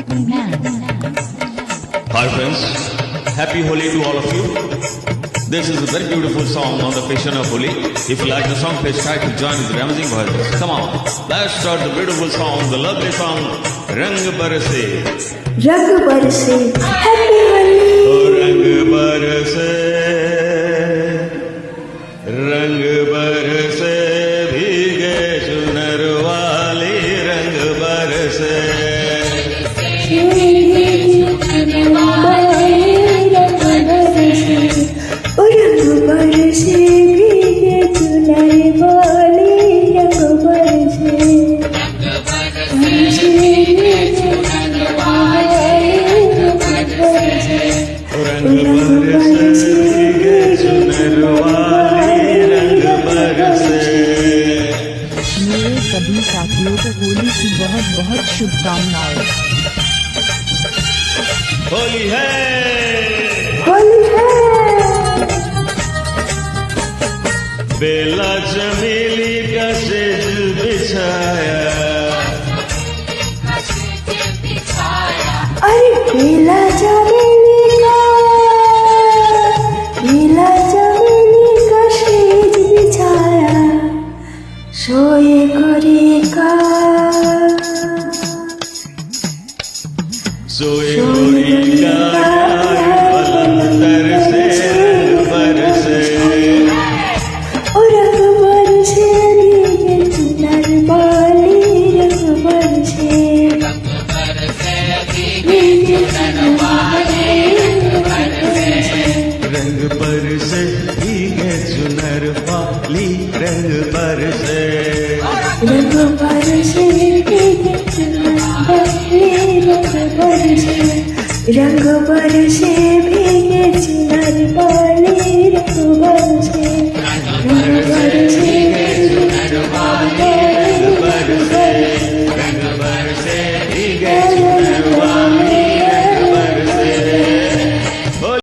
Hi friends, happy Holi to all of you. This is a very beautiful song on the passion of Holi. If you like the song, please try to join with Ramazan voices. Come on, let's start the beautiful song, the lovely song, Rang Barse. Rang Barse. सभी साथियों को होली की बहुत बहुत शुभकामनाएँ। होली है। होली है। बेला चमेली का सेज बिछाया। अरे बेला चमेली सोए गोरी का पलंतर से बरसे और रंग बरसे भीगे Я Ляго по